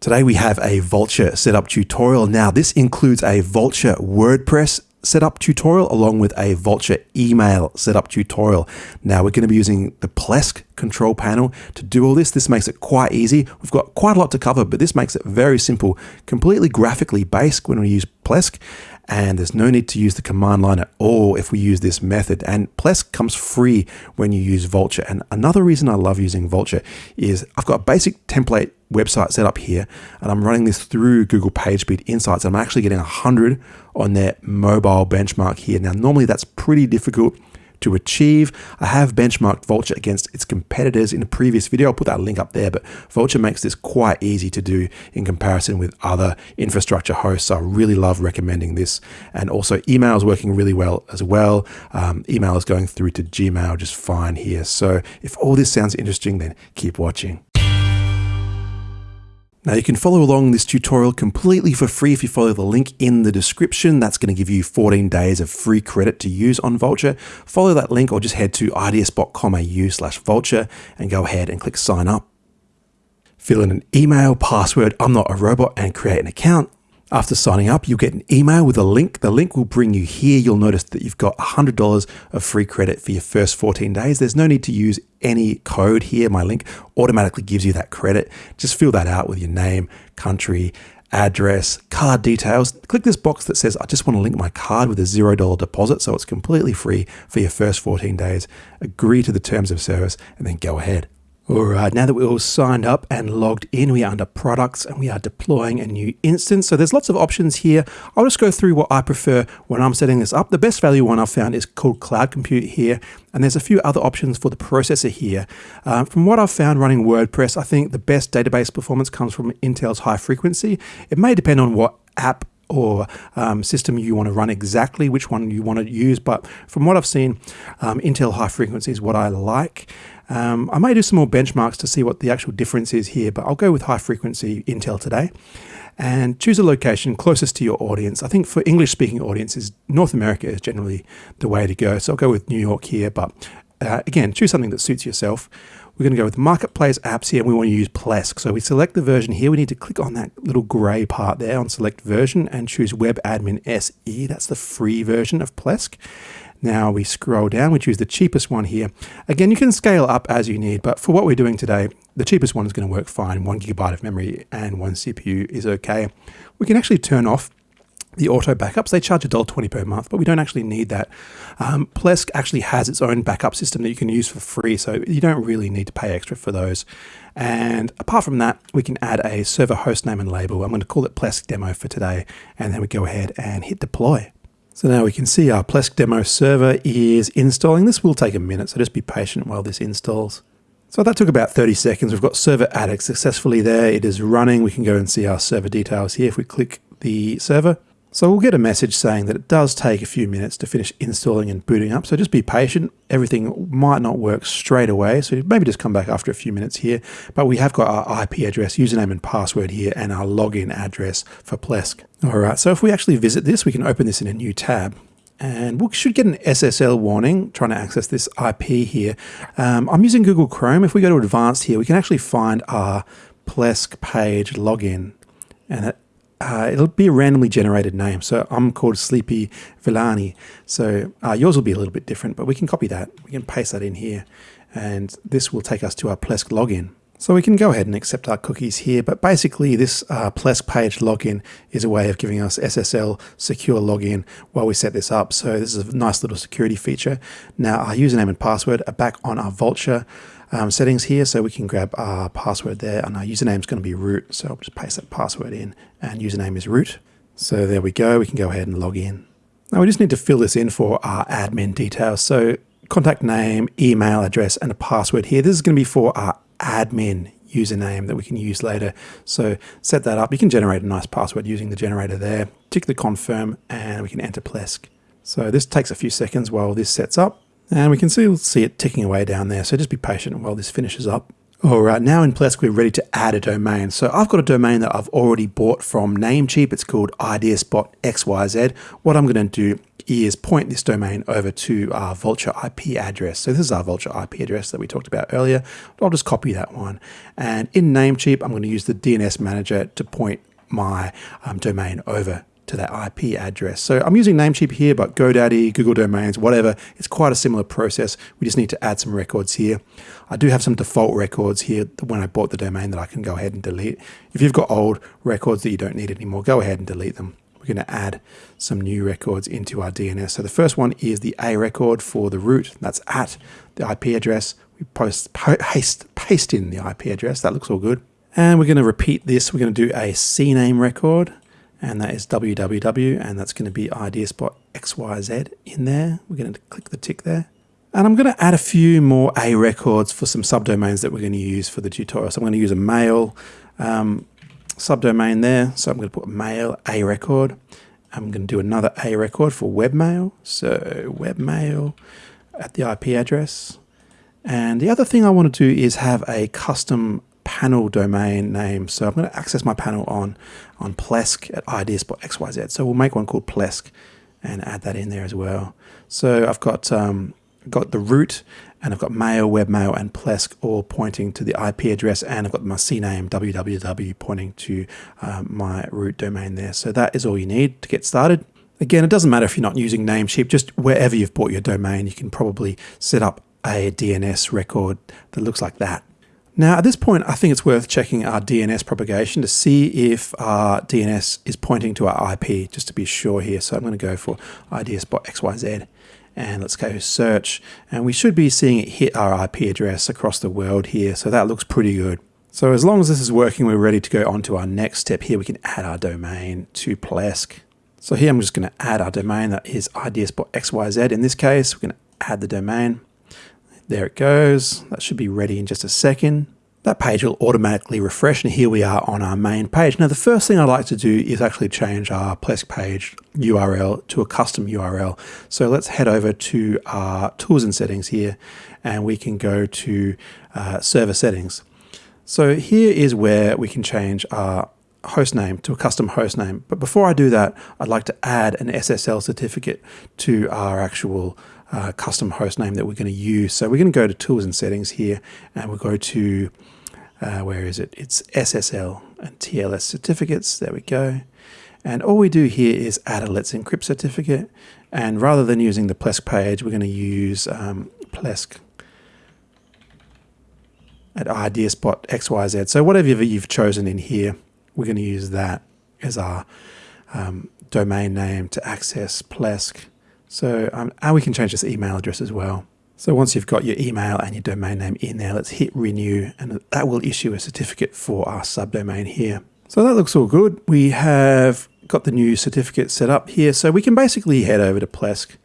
Today we have a Vultr setup tutorial. Now this includes a Vultr WordPress setup tutorial along with a Vultr email setup tutorial. Now we're going to be using the Plesk control panel to do all this. This makes it quite easy. We've got quite a lot to cover, but this makes it very simple, completely graphically based when we use Plesk. And there's no need to use the command line at all if we use this method. And Plesk comes free when you use Vultr. And another reason I love using Vultr is I've got a basic template website set up here and I'm running this through Google PageSpeed Insights. And I'm actually getting 100 on their mobile benchmark here. Now, normally that's pretty difficult to achieve. I have benchmarked Vultr against its competitors in a previous video. I'll put that link up there, but Vultr makes this quite easy to do in comparison with other infrastructure hosts. So I really love recommending this. And also email is working really well as well. Um, email is going through to Gmail just fine here. So if all this sounds interesting, then keep watching. Now you can follow along this tutorial completely for free if you follow the link in the description. That's going to give you 14 days of free credit to use on Vultr. Follow that link or just head to ids.com.au slash vultr and go ahead and click sign up. Fill in an email, password, I'm not a robot and create an account. After signing up, you'll get an email with a link. The link will bring you here. You'll notice that you've got $100 of free credit for your first 14 days. There's no need to use any code here. My link automatically gives you that credit. Just fill that out with your name, country, address, card details. Click this box that says, I just want to link my card with a $0 deposit. So it's completely free for your first 14 days. Agree to the terms of service and then go ahead. All right, now that we're all signed up and logged in, we are under products and we are deploying a new instance. So there's lots of options here. I'll just go through what I prefer when I'm setting this up. The best value one I've found is called Cloud Compute here. And there's a few other options for the processor here. Um, from what I've found running WordPress, I think the best database performance comes from Intel's high frequency. It may depend on what app or um, system you want to run exactly which one you want to use. But from what I've seen, um, Intel high frequency is what I like. Um, I may do some more benchmarks to see what the actual difference is here, but I'll go with high frequency Intel today and choose a location closest to your audience. I think for English speaking audiences, North America is generally the way to go. So I'll go with New York here, but uh, again, choose something that suits yourself. We're going to go with Marketplace apps here and we want to use Plesk. So we select the version here. We need to click on that little gray part there on select version and choose Web Admin SE. That's the free version of Plesk. Now we scroll down, we choose the cheapest one here. Again, you can scale up as you need, but for what we're doing today, the cheapest one is going to work fine. One gigabyte of memory and one CPU is okay. We can actually turn off the auto backups. They charge $1.20 per month, but we don't actually need that. Um, Plesk actually has its own backup system that you can use for free, so you don't really need to pay extra for those. And apart from that, we can add a server host name and label. I'm going to call it Plesk Demo for today, and then we go ahead and hit deploy. So now we can see our Plesk demo server is installing. This will take a minute, so just be patient while this installs. So that took about 30 seconds. We've got server added successfully there. It is running. We can go and see our server details here if we click the server. So we'll get a message saying that it does take a few minutes to finish installing and booting up. So just be patient. Everything might not work straight away. So maybe just come back after a few minutes here. But we have got our IP address, username and password here and our login address for Plesk. All right. So if we actually visit this, we can open this in a new tab and we should get an SSL warning trying to access this IP here. Um, I'm using Google Chrome. If we go to advanced here, we can actually find our Plesk page login and it uh, it'll be a randomly generated name. So I'm called Sleepy Villani. So uh, yours will be a little bit different, but we can copy that. We can paste that in here. And this will take us to our Plesk login. So we can go ahead and accept our cookies here, but basically this uh, Plesk page login is a way of giving us SSL secure login while we set this up. So this is a nice little security feature. Now our username and password are back on our Vultr um, settings here. So we can grab our password there and our username is going to be root. So I'll just paste that password in and username is root. So there we go. We can go ahead and log in. Now we just need to fill this in for our admin details. So contact name, email address, and a password here. This is going to be for our admin username that we can use later. So set that up. You can generate a nice password using the generator there. Tick the confirm and we can enter Plesk. So this takes a few seconds while this sets up. And we can still see it ticking away down there. So just be patient while this finishes up. All right, now in Plesk, we're ready to add a domain. So I've got a domain that I've already bought from Namecheap. It's called IdeaSpot XYZ. What I'm going to do is point this domain over to our Vultr IP address. So this is our Vultr IP address that we talked about earlier. I'll just copy that one. And in Namecheap, I'm going to use the DNS manager to point my um, domain over to that IP address. So I'm using Namecheap here, but GoDaddy, Google Domains, whatever, it's quite a similar process. We just need to add some records here. I do have some default records here when I bought the domain that I can go ahead and delete. If you've got old records that you don't need anymore, go ahead and delete them. We're going to add some new records into our DNS. So the first one is the A record for the root. That's at the IP address. We post, paste, paste in the IP address. That looks all good. And we're going to repeat this. We're going to do a CNAME record and that is www, and that's going to be ideaspot xyz in there. We're going to click the tick there. And I'm going to add a few more A records for some subdomains that we're going to use for the tutorial. So I'm going to use a mail um, subdomain there. So I'm going to put mail A record. I'm going to do another A record for webmail. So webmail at the IP address. And the other thing I want to do is have a custom panel domain name. So I'm going to access my panel on, on Plesk at ideaspot.xyz. So we'll make one called Plesk and add that in there as well. So I've got, um, got the root and I've got mail, webmail and Plesk all pointing to the IP address and I've got my CNAME www pointing to um, my root domain there. So that is all you need to get started. Again, it doesn't matter if you're not using Namecheap, just wherever you've bought your domain, you can probably set up a DNS record that looks like that. Now, at this point, I think it's worth checking our DNS propagation to see if our DNS is pointing to our IP, just to be sure here. So I'm going to go for ideaspot XYZ and let's go search. And we should be seeing it hit our IP address across the world here. So that looks pretty good. So as long as this is working, we're ready to go on to our next step here. We can add our domain to Plesk. So here I'm just going to add our domain that is ideaspot XYZ. In this case, we're going to add the domain. There it goes. That should be ready in just a second. That page will automatically refresh and here we are on our main page. Now the first thing I'd like to do is actually change our Plesk page URL to a custom URL. So let's head over to our tools and settings here and we can go to uh, server settings. So here is where we can change our host name to a custom host name. But before I do that, I'd like to add an SSL certificate to our actual uh, custom host name that we're going to use. So we're going to go to tools and settings here and we'll go to, uh, where is it? It's SSL and TLS certificates. There we go. And all we do here is add a Let's Encrypt certificate. And rather than using the Plesk page, we're going to use um, Plesk at ideaspot XYZ. So whatever you've chosen in here, we're going to use that as our um, domain name to access Plesk. So um, and we can change this email address as well. So once you've got your email and your domain name in there, let's hit renew and that will issue a certificate for our subdomain here. So that looks all good. We have got the new certificate set up here. So we can basically head over to Plesk,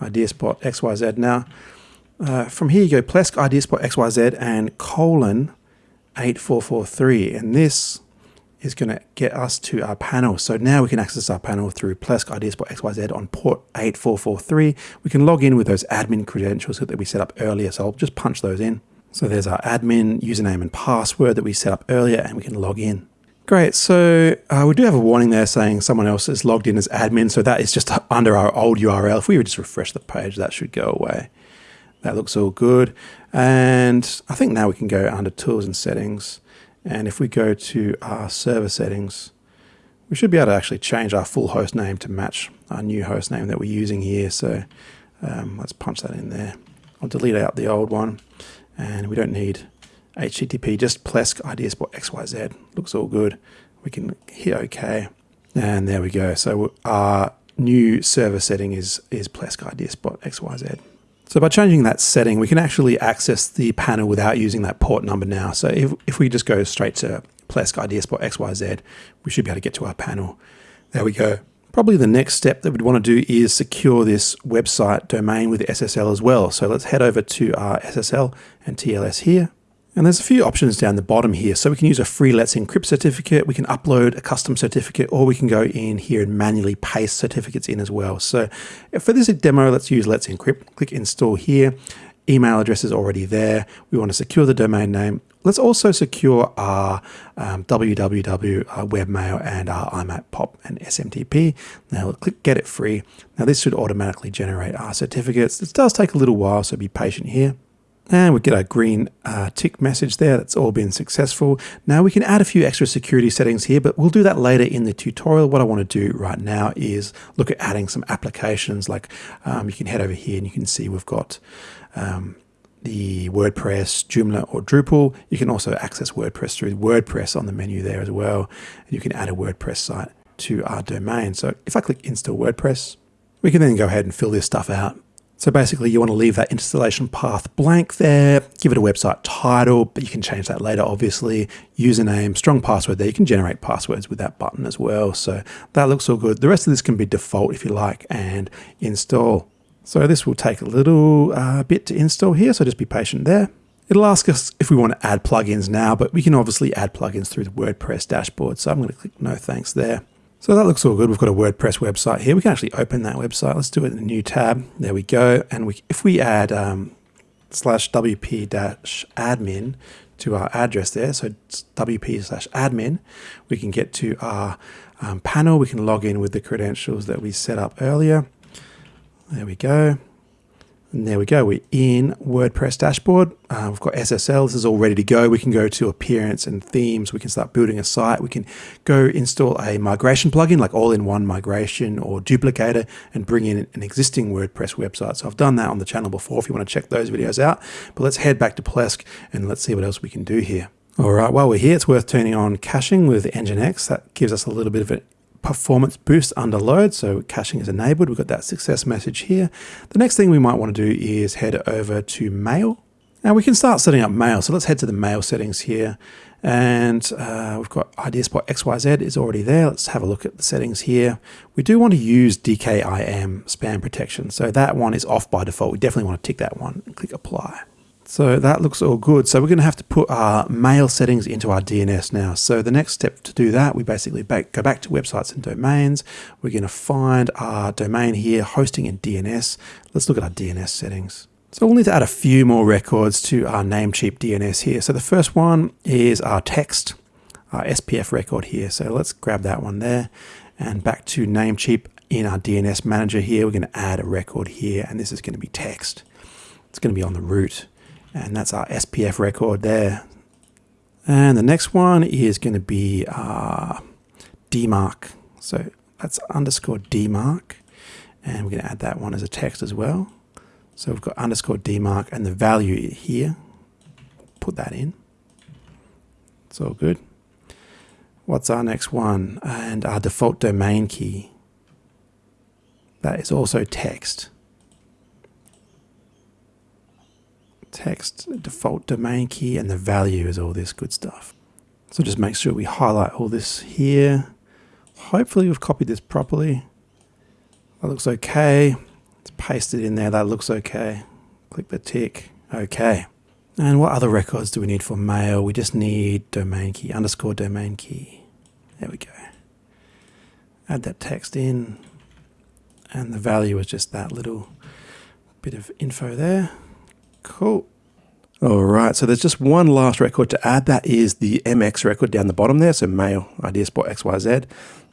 Ideaspot XYZ. Now, uh, from here you go Plesk, Ideaspot XYZ and colon 8443. And this is going to get us to our panel. So now we can access our panel through Plesk Ideaspot XYZ on port 8443. We can log in with those admin credentials that we set up earlier. So I'll just punch those in. So there's our admin username and password that we set up earlier and we can log in. Great, so uh, we do have a warning there saying someone else is logged in as admin, so that is just under our old URL. If we would just refresh the page, that should go away. That looks all good. And I think now we can go under tools and settings. And if we go to our server settings, we should be able to actually change our full host name to match our new host name that we're using here. So um, let's punch that in there. I'll delete out the old one and we don't need HTTP, just Plesk ideaspot XYZ. Looks all good. We can hit OK. And there we go. So our new server setting is, is Plesk ideaspot XYZ. So by changing that setting, we can actually access the panel without using that port number now. So if, if we just go straight to Plesk XYZ, we should be able to get to our panel. There we go. Probably the next step that we'd want to do is secure this website domain with SSL as well. So let's head over to our SSL and TLS here. And there's a few options down the bottom here. So we can use a free Let's Encrypt certificate, we can upload a custom certificate, or we can go in here and manually paste certificates in as well. So for this demo, let's use Let's Encrypt. Click Install here. email address is already there. We want to secure the domain name. Let's also secure our um, www, our webmail, and our IMAP POP and SMTP. Now we'll click Get It Free. Now this should automatically generate our certificates. This does take a little while, so be patient here. And we get a green uh, tick message there. That's all been successful. Now we can add a few extra security settings here, but we'll do that later in the tutorial. What I want to do right now is look at adding some applications. Like um, you can head over here and you can see we've got um, the WordPress, Joomla, or Drupal. You can also access WordPress through WordPress on the menu there as well. And you can add a WordPress site to our domain. So if I click install WordPress, we can then go ahead and fill this stuff out. So basically you want to leave that installation path blank there, give it a website title, but you can change that later, obviously. Username, strong password there. You can generate passwords with that button as well. So that looks all good. The rest of this can be default if you like and install. So this will take a little uh, bit to install here, so just be patient there. It'll ask us if we want to add plugins now, but we can obviously add plugins through the WordPress dashboard. So I'm going to click no thanks there. So that looks all good. We've got a WordPress website here. We can actually open that website. Let's do it in a new tab. There we go. And we, if we add um, slash WP dash admin to our address there, so WP slash admin, we can get to our um, panel. We can log in with the credentials that we set up earlier. There we go. And there we go. We're in WordPress dashboard. Uh, we've got SSL. This is all ready to go. We can go to appearance and themes. We can start building a site. We can go install a migration plugin like all-in-one migration or duplicator and bring in an existing WordPress website. So I've done that on the channel before if you want to check those videos out. But let's head back to Plesk and let's see what else we can do here. All right, while we're here, it's worth turning on caching with Nginx. That gives us a little bit of an performance boost under load. So caching is enabled. We've got that success message here. The next thing we might want to do is head over to mail. Now we can start setting up mail. So let's head to the mail settings here. And uh, we've got IdeaSpot XYZ is already there. Let's have a look at the settings here. We do want to use DKIM spam protection. So that one is off by default. We definitely want to tick that one and click apply. So that looks all good. So we're going to have to put our mail settings into our DNS now. So the next step to do that, we basically back, go back to websites and domains. We're going to find our domain here, hosting and DNS. Let's look at our DNS settings. So we'll need to add a few more records to our Namecheap DNS here. So the first one is our text, our SPF record here. So let's grab that one there and back to Namecheap in our DNS manager here. We're going to add a record here and this is going to be text. It's going to be on the root and that's our SPF record there. And the next one is going to be uh, DMARC. So that's underscore DMARC. And we're going to add that one as a text as well. So we've got underscore DMARC and the value here. Put that in. It's all good. What's our next one? And our default domain key. That is also text. Text, default domain key, and the value is all this good stuff. So just make sure we highlight all this here. Hopefully we've copied this properly. That looks okay. Let's paste it in there. That looks okay. Click the tick. Okay. And what other records do we need for mail? We just need domain key, underscore domain key. There we go. Add that text in. And the value is just that little bit of info there. Cool. All right, so there's just one last record to add. That is the MX record down the bottom there. So mail IdeaSpot XYZ.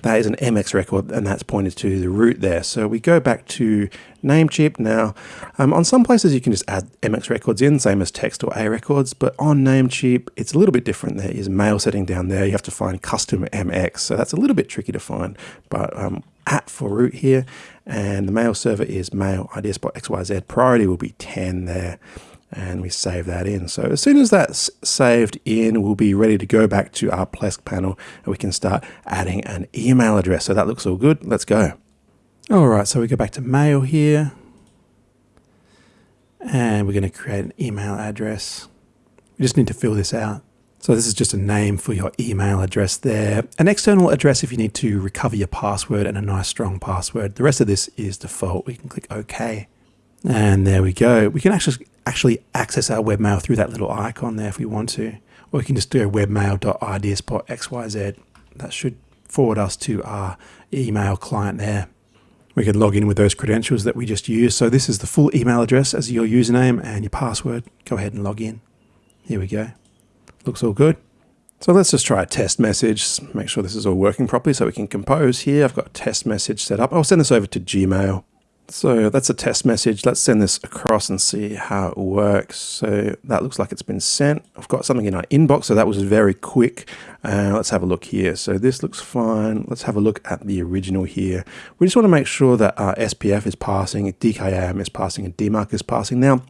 That is an MX record, and that's pointed to the root there. So we go back to Namecheap now. Um, on some places, you can just add MX records in, same as text or A records, but on Namecheap, it's a little bit different. There is mail setting down there. You have to find custom MX, so that's a little bit tricky to find. But um, at for root here, and the mail server is mail IdeaSpot XYZ. Priority will be 10 there and we save that in. So as soon as that's saved in, we'll be ready to go back to our Plesk panel and we can start adding an email address. So that looks all good. Let's go. All right, so we go back to mail here and we're going to create an email address. We just need to fill this out. So this is just a name for your email address there. An external address if you need to recover your password and a nice strong password. The rest of this is default. We can click OK. And there we go. We can actually actually access our webmail through that little icon there if we want to. Or we can just do webmail.ideaspot.xyz. That should forward us to our email client there. We can log in with those credentials that we just used. So this is the full email address as your username and your password. Go ahead and log in. Here we go. Looks all good. So let's just try a test message, make sure this is all working properly so we can compose here. I've got a test message set up. I'll send this over to Gmail. So that's a test message. Let's send this across and see how it works. So that looks like it's been sent. I've got something in our inbox, so that was very quick. Uh, let's have a look here. So this looks fine. Let's have a look at the original here. We just want to make sure that our SPF is passing, DKIM is passing, and DMARC is passing. Now,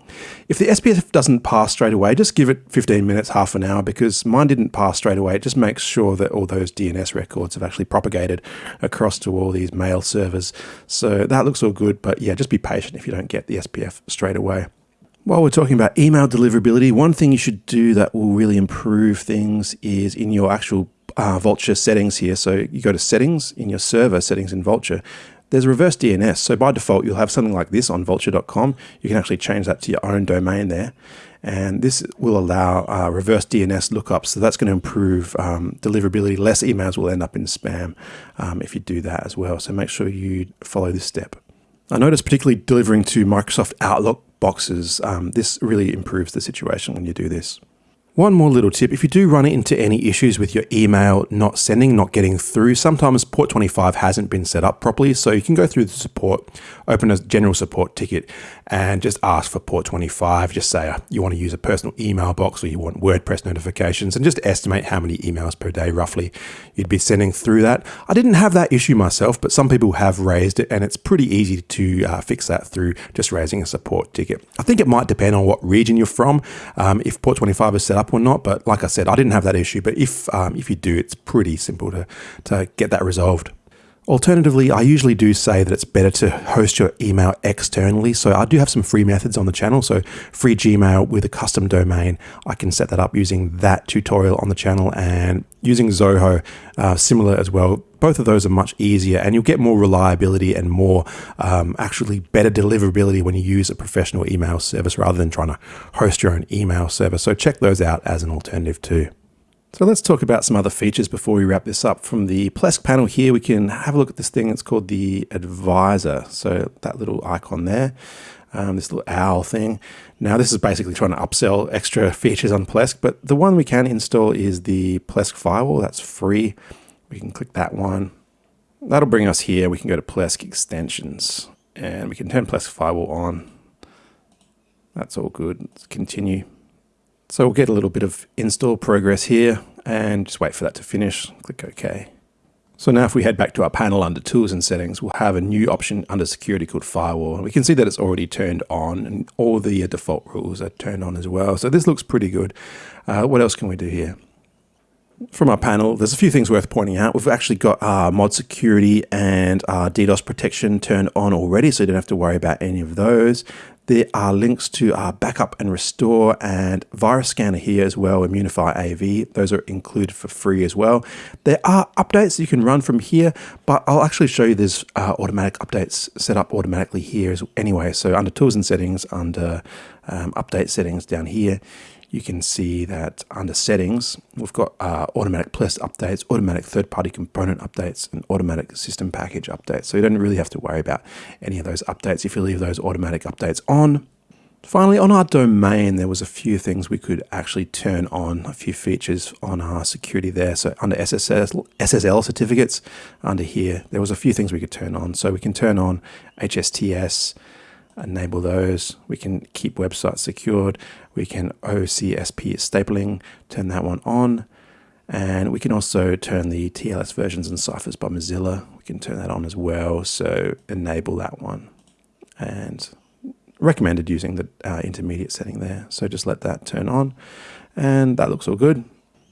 if the SPF doesn't pass straight away, just give it 15 minutes, half an hour, because mine didn't pass straight away. It just makes sure that all those DNS records have actually propagated across to all these mail servers. So that looks all good, but yeah, just be patient if you don't get the SPF straight away. While we're talking about email deliverability, one thing you should do that will really improve things is in your actual uh, Vultr settings here. So you go to settings in your server, settings in Vultr. There's reverse DNS. So by default, you'll have something like this on vultr.com. You can actually change that to your own domain there. And this will allow uh, reverse DNS lookups. So that's going to improve um, deliverability. Less emails will end up in spam um, if you do that as well. So make sure you follow this step. I noticed particularly delivering to Microsoft Outlook boxes. Um, this really improves the situation when you do this. One more little tip, if you do run into any issues with your email not sending, not getting through, sometimes port 25 hasn't been set up properly. So you can go through the support, open a general support ticket and just ask for port 25. Just say uh, you want to use a personal email box or you want WordPress notifications and just estimate how many emails per day roughly you'd be sending through that. I didn't have that issue myself, but some people have raised it and it's pretty easy to uh, fix that through just raising a support ticket. I think it might depend on what region you're from, um, if port 25 is set up or not. But like I said, I didn't have that issue. But if um, if you do, it's pretty simple to to get that resolved. Alternatively, I usually do say that it's better to host your email externally. So I do have some free methods on the channel. So free Gmail with a custom domain, I can set that up using that tutorial on the channel and using Zoho, uh, similar as well. Both of those are much easier and you'll get more reliability and more um, actually better deliverability when you use a professional email service rather than trying to host your own email server. So check those out as an alternative too. So let's talk about some other features before we wrap this up. From the Plesk panel here, we can have a look at this thing. It's called the Advisor. So that little icon there, um, this little owl thing. Now this is basically trying to upsell extra features on Plesk, but the one we can install is the Plesk Firewall. That's free. We can click that one. That'll bring us here. We can go to Plesk Extensions and we can turn Plesk Firewall on. That's all good. Let's continue. So we'll get a little bit of install progress here and just wait for that to finish. Click OK. So now if we head back to our panel under Tools and Settings, we'll have a new option under Security called Firewall. We can see that it's already turned on and all the default rules are turned on as well. So this looks pretty good. Uh, what else can we do here? From our panel, there's a few things worth pointing out. We've actually got our mod security and our DDoS protection turned on already, so you don't have to worry about any of those. There are links to our backup and restore and virus scanner here as well, Imunify AV. Those are included for free as well. There are updates you can run from here, but I'll actually show you there's uh, automatic updates set up automatically here as anyway. So under tools and settings, under um, update settings down here, you can see that under settings, we've got uh, automatic Plesk updates, automatic third-party component updates, and automatic system package updates. So you don't really have to worry about any of those updates if you leave those automatic updates on. Finally, on our domain, there was a few things we could actually turn on, a few features on our security there. So under SSL, SSL certificates, under here, there was a few things we could turn on. So we can turn on HSTS, enable those. We can keep websites secured. We can OCSP stapling, turn that one on. And we can also turn the TLS versions and ciphers by Mozilla. We can turn that on as well. So enable that one. And recommended using the uh, intermediate setting there. So just let that turn on. And that looks all good.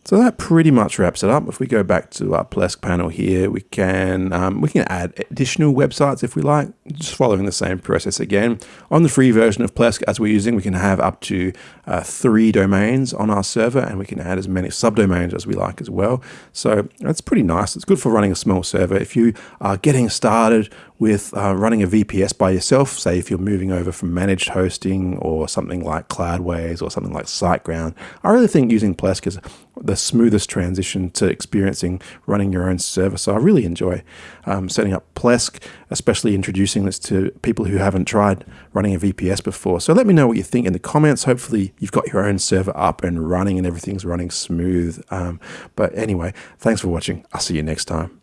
So that pretty much wraps it up. If we go back to our Plesk panel here, we can um, we can add additional websites if we like, just following the same process again. On the free version of Plesk as we're using, we can have up to uh, three domains on our server and we can add as many subdomains as we like as well. So that's pretty nice. It's good for running a small server. If you are getting started with uh, running a VPS by yourself, say if you're moving over from managed hosting or something like Cloudways or something like SiteGround, I really think using Plesk is the smoothest transition to experiencing running your own server. So I really enjoy um, setting up Plesk, especially introducing this to people who haven't tried running a VPS before. So let me know what you think in the comments. Hopefully you've got your own server up and running and everything's running smooth. Um, but anyway, thanks for watching. I'll see you next time.